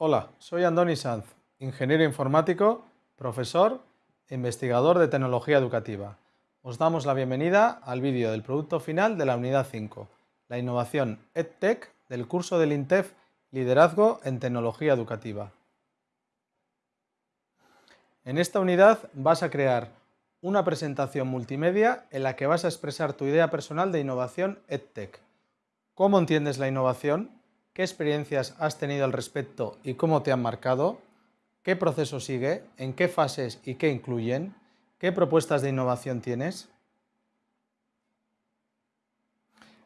Hola, soy Andoni Sanz, ingeniero informático, profesor e investigador de tecnología educativa. Os damos la bienvenida al vídeo del producto final de la unidad 5, la innovación EdTech del curso del INTEF Liderazgo en Tecnología Educativa. En esta unidad vas a crear una presentación multimedia en la que vas a expresar tu idea personal de innovación EdTech. ¿Cómo entiendes la innovación? ¿Qué experiencias has tenido al respecto y cómo te han marcado? ¿Qué proceso sigue? ¿En qué fases y qué incluyen? ¿Qué propuestas de innovación tienes?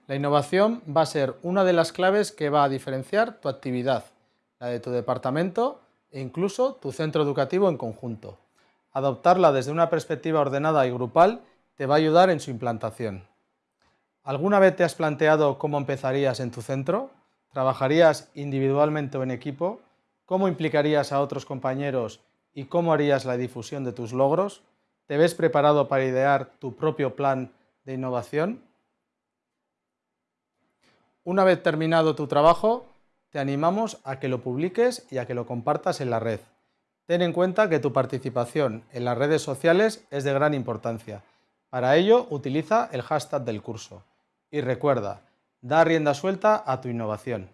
La innovación va a ser una de las claves que va a diferenciar tu actividad, la de tu departamento e incluso tu centro educativo en conjunto. Adoptarla desde una perspectiva ordenada y grupal te va a ayudar en su implantación. ¿Alguna vez te has planteado cómo empezarías en tu centro? ¿Trabajarías individualmente o en equipo? ¿Cómo implicarías a otros compañeros y cómo harías la difusión de tus logros? ¿Te ves preparado para idear tu propio plan de innovación? Una vez terminado tu trabajo, te animamos a que lo publiques y a que lo compartas en la red. Ten en cuenta que tu participación en las redes sociales es de gran importancia. Para ello, utiliza el hashtag del curso. Y recuerda, da rienda suelta a tu innovación.